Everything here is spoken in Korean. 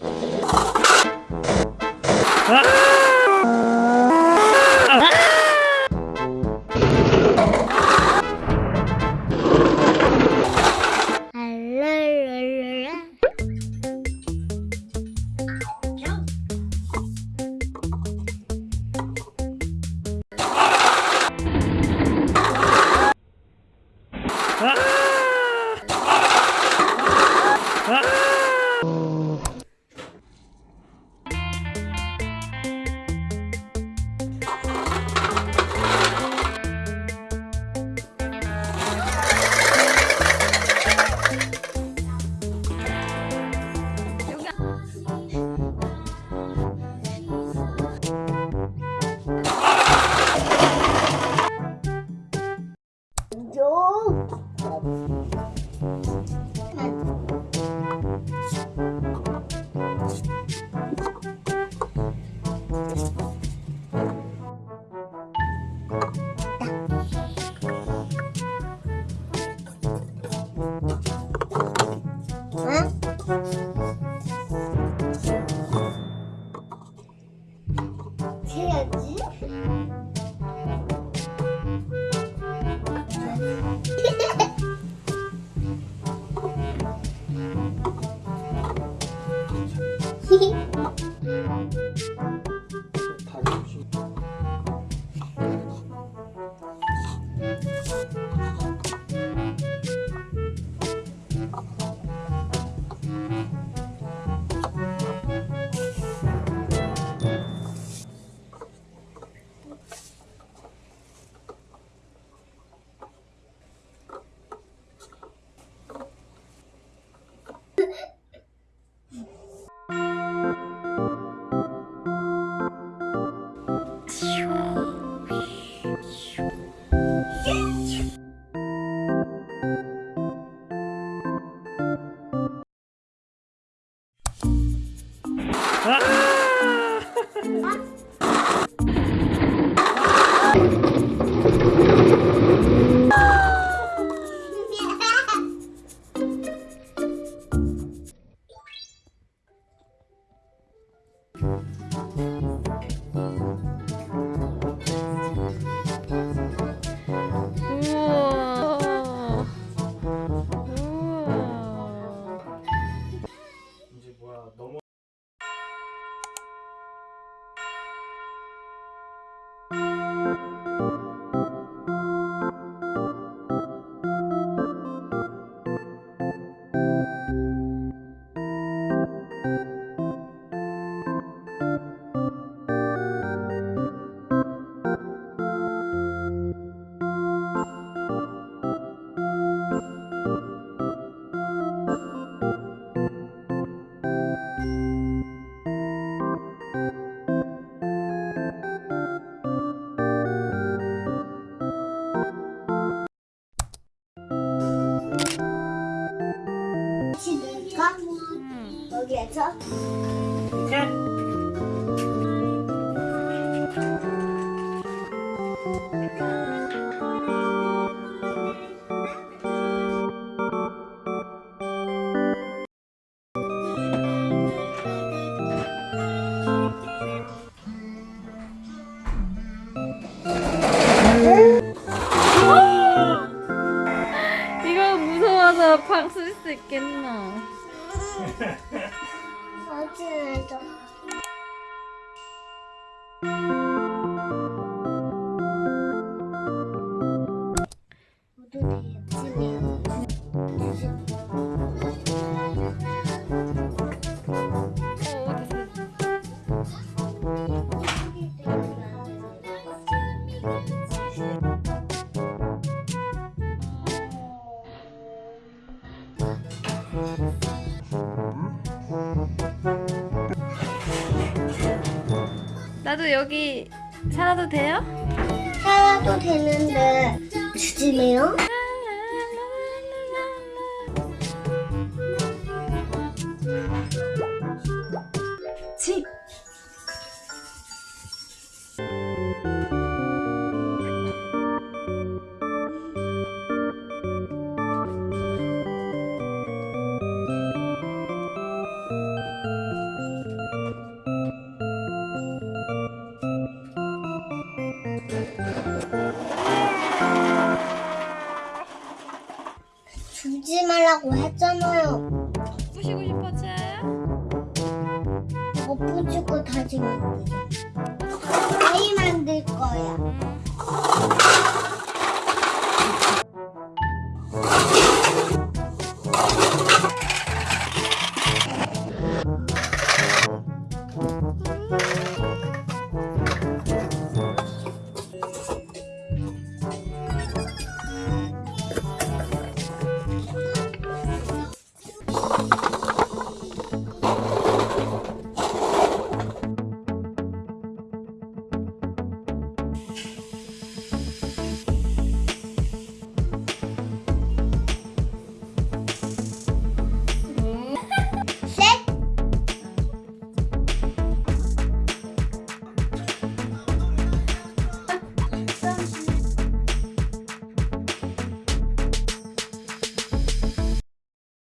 ああ Música 여기에서? 이거 무서워서 방 쓸 수 있겠나? 进来的。 나도 여기 살아도 돼요? 살아도 되는데 주지매요? 부신다고 했잖아요. 부시고 싶어 쟤? 못 부시고 다시 만들어. 다시 만들 거야.